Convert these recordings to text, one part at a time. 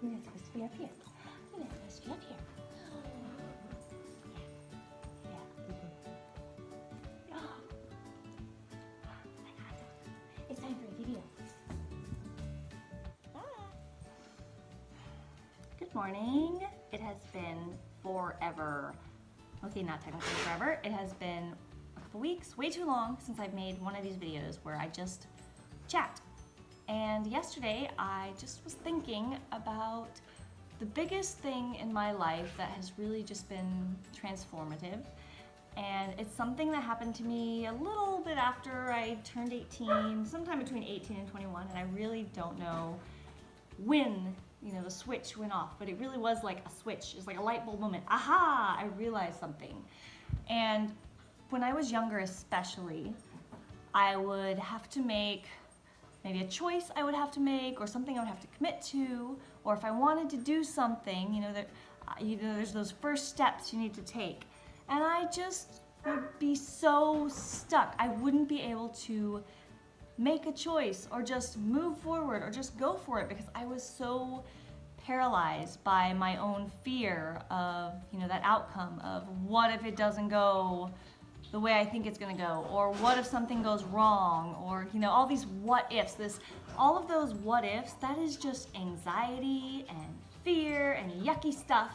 Supposed to be up here. Supposed to be up here. Oh. It's time for a video. Good morning. It has been forever. Okay, not technically forever. It has been a couple weeks, way too long since I've made one of these videos where I just chat. And yesterday I just was thinking about the biggest thing in my life that has really just been transformative. And it's something that happened to me a little bit after I turned 18, sometime between 18 and 21, and I really don't know when you know the switch went off but it really was like a switch. It's like a light bulb moment. Aha! I realized something. And when i was younger especially i would have to make maybe a choice i would have to make or something i would have to commit to or if i wanted to do something you know that uh, you know there's those first steps you need to take. And i just would be so stuck. I wouldn't be able to make a choice or just move forward or just go for it because I was so paralyzed by my own fear of, you know, that outcome of what if it doesn't go the way I think it's gonna go, or what if something goes wrong, or you know, all these what ifs, this, all of those what ifs, that is just anxiety and fear and yucky stuff.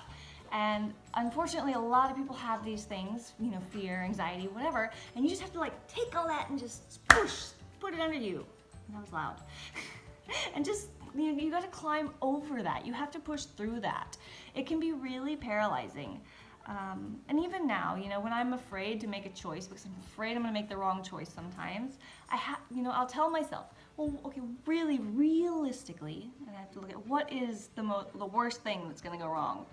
And unfortunately, a lot of people have these things, you know, fear, anxiety, whatever, and you just have to like take all that and just push, put it under you. That was loud. and just, you, you gotta climb over that. You have to push through that. It can be really paralyzing. Um, and even now, you know, when I'm afraid to make a choice because I'm afraid I'm gonna make the wrong choice sometimes, I have, you know, I'll tell myself, well, okay, really, realistically, and I have to look at what is the most, the worst thing that's gonna go wrong.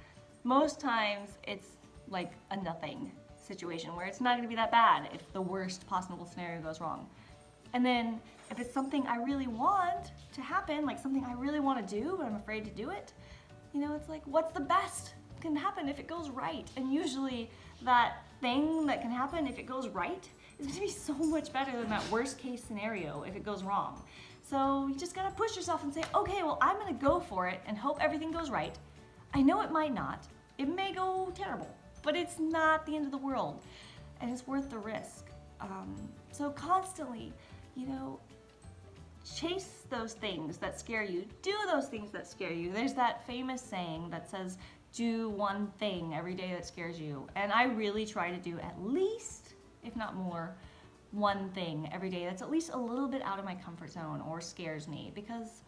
Most times, it's like a nothing situation where it's not gonna be that bad if the worst possible scenario goes wrong. And then if it's something I really want to happen, like something I really want to do, but I'm afraid to do it, you know, it's like, what's the best can happen if it goes right? And usually that thing that can happen if it goes right is to be so much better than that worst case scenario if it goes wrong. So you just got to push yourself and say, okay, well, I'm going to go for it and hope everything goes right. I know it might not. It may go terrible, but it's not the end of the world and it's worth the risk. Um, so constantly you know, chase those things that scare you. Do those things that scare you. There's that famous saying that says, do one thing every day that scares you. And I really try to do at least, if not more, one thing every day that's at least a little bit out of my comfort zone or scares me because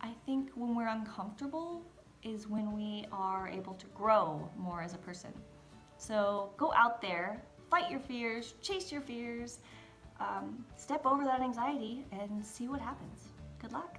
I think when we're uncomfortable is when we are able to grow more as a person. So go out there, fight your fears, chase your fears, um, step over that anxiety and see what happens. Good luck.